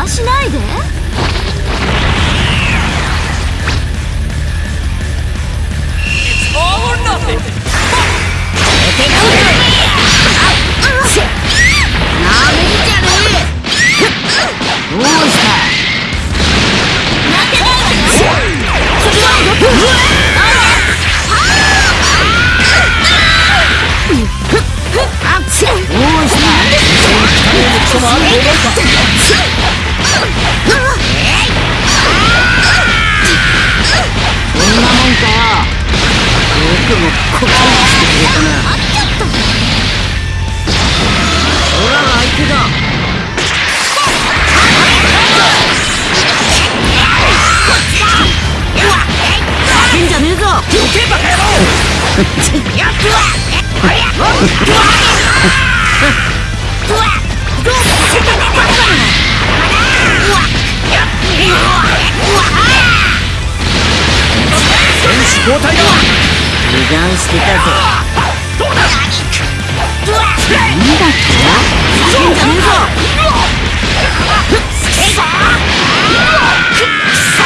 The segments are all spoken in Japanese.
邪魔しないで。交代だ油断してたぜなんだって負けんじゃねえぞ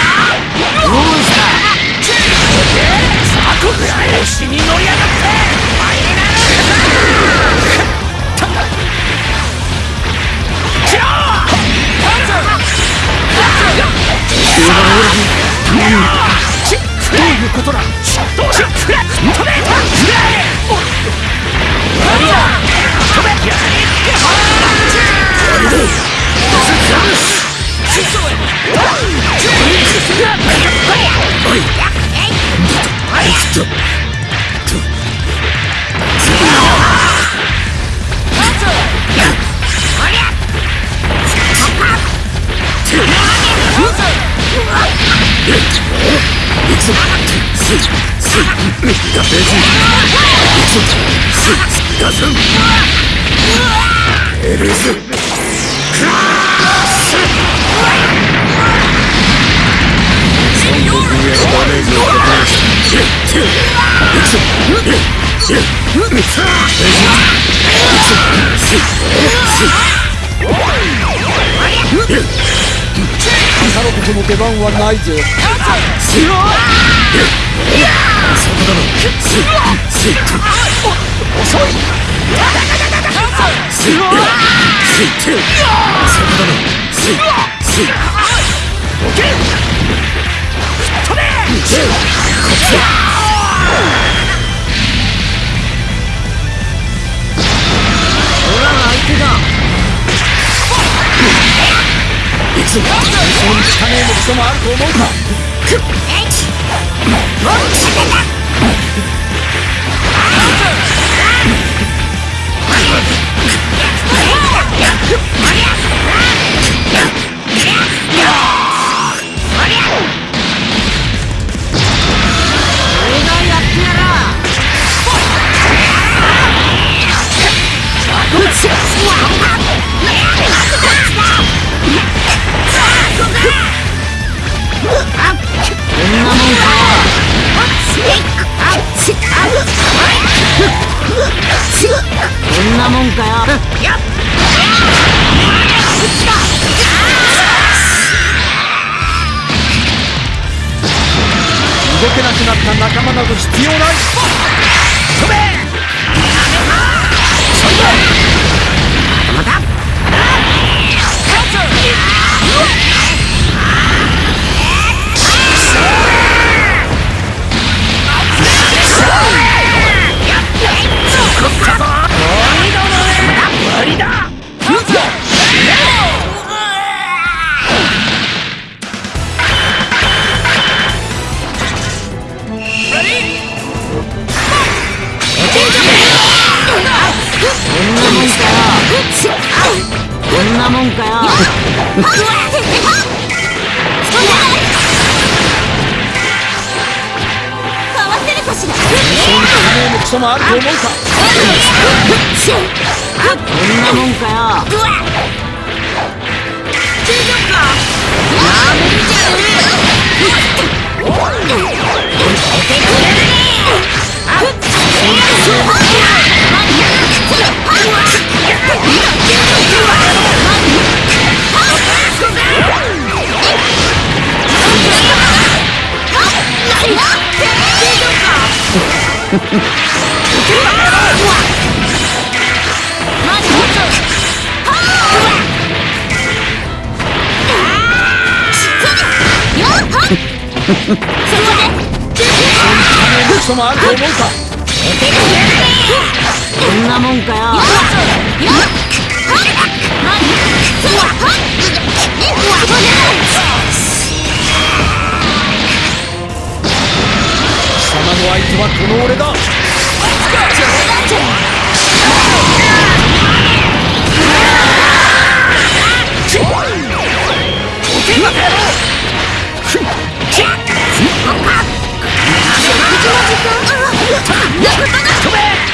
Yeah! 太郎この出番はないぜ。俺そうに汚ねえのクソもあると思うか。俺けなくなった仲間など必要ない。もあると思うか。こんなもんかよ。っ 何そこでクソもあると思うかこんなもんかよ。よっよっはっマジそわはっそこで貴様の相手はこの俺だ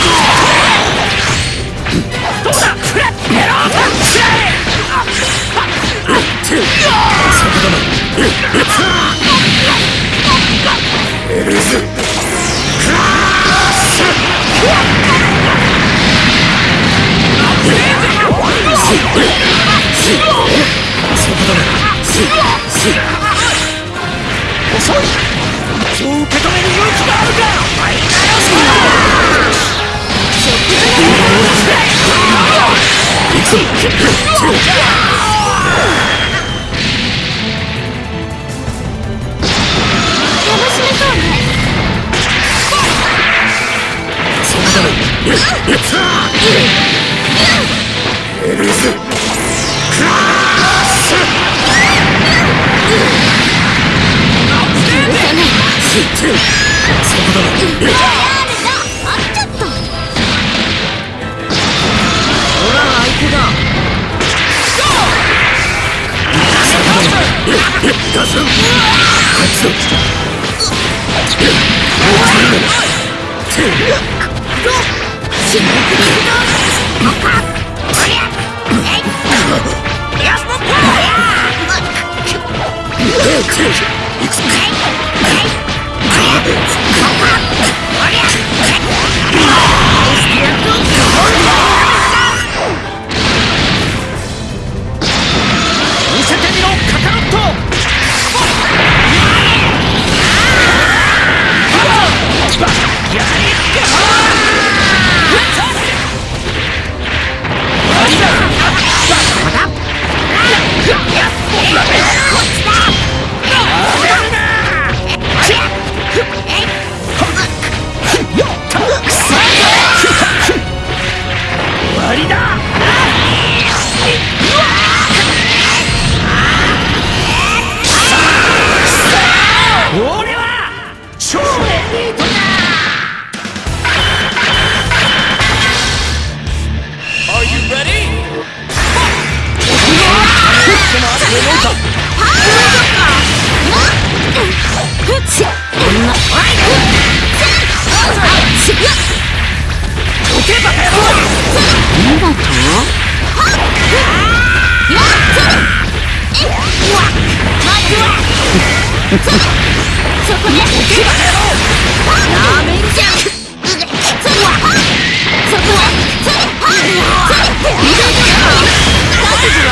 遅いそう受け止める勇気があるか楽しめそうねあっちゃった俺らが相手だ Come on!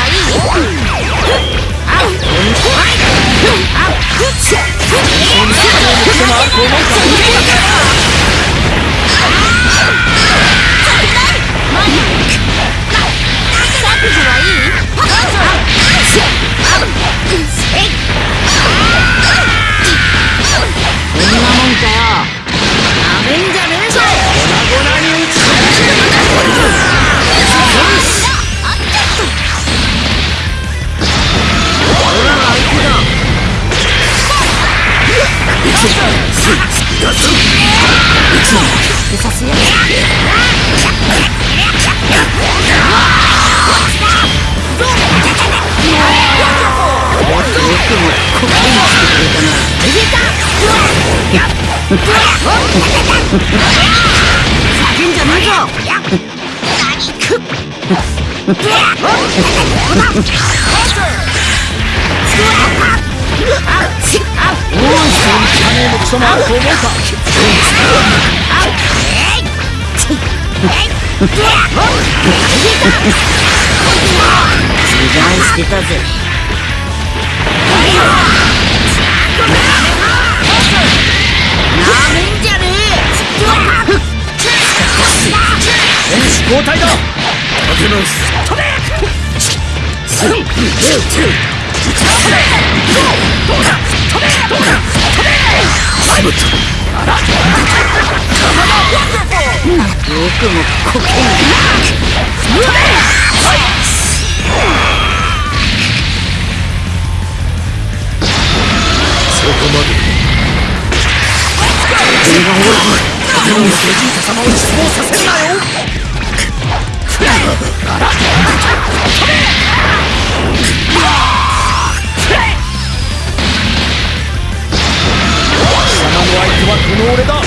覚叫んじゃねえぞ汚ねえのクソもある。と思うか油断してたぜめんじゃね選手交代だ立て直すえよくもこけんそ俺がほらベジータ様を失望させんなよ貴様の相手はこの俺だ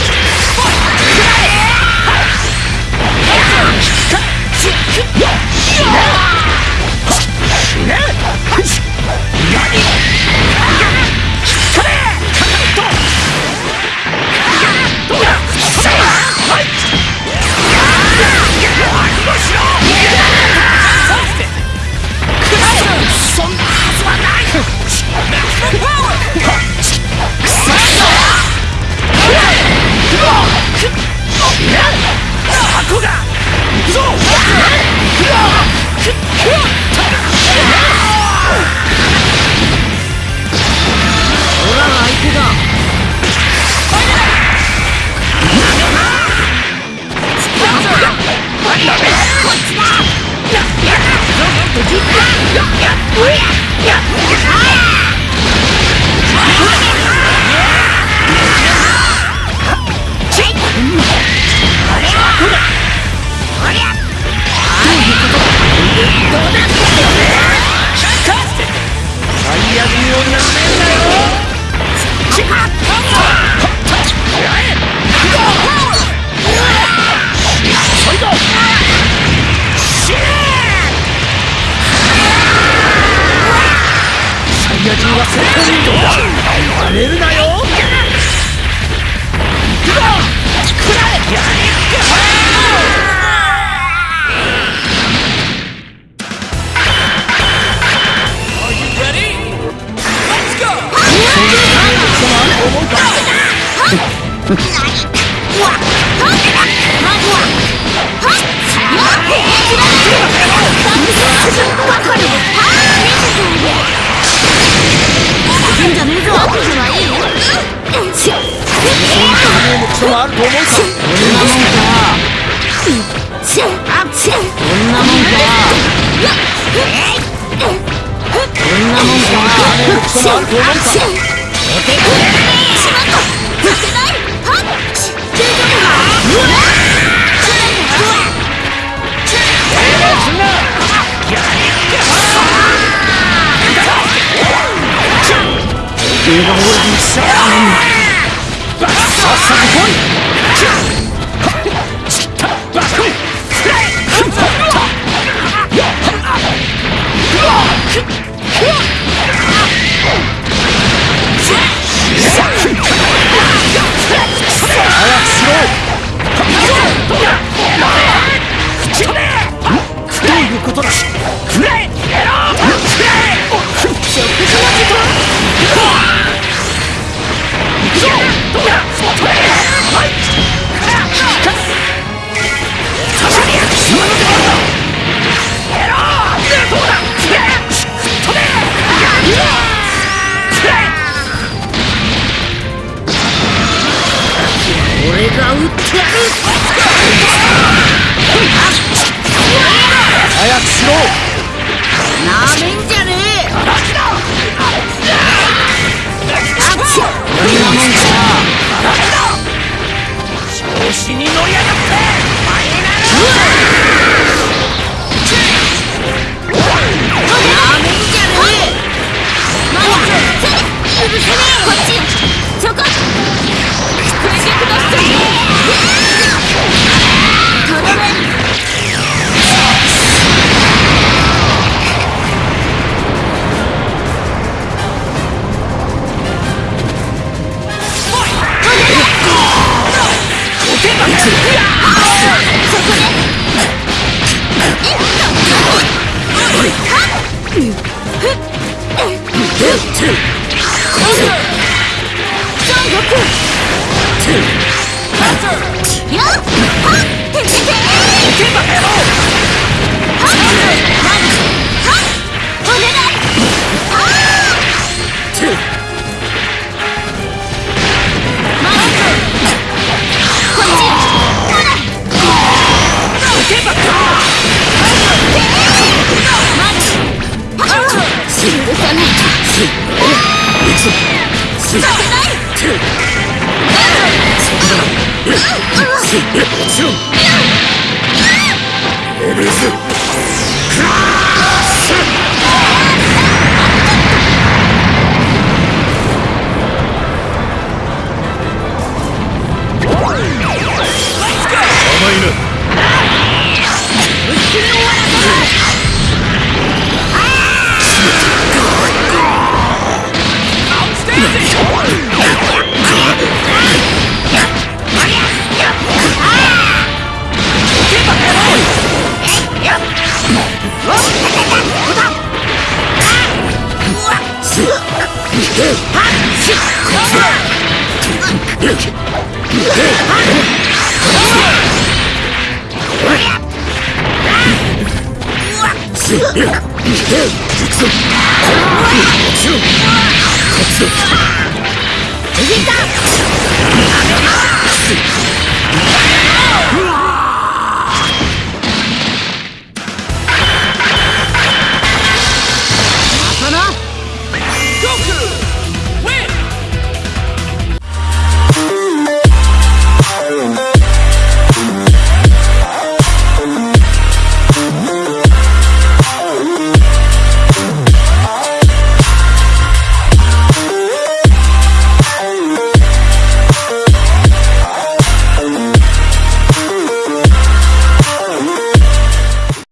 最悪にをなめんなよサイヤ人は戦闘民族だなめるなよこんなもんか大丈夫かうわ映画オーラにしちゃさっさと来いどうことだ俺調子に乗 甘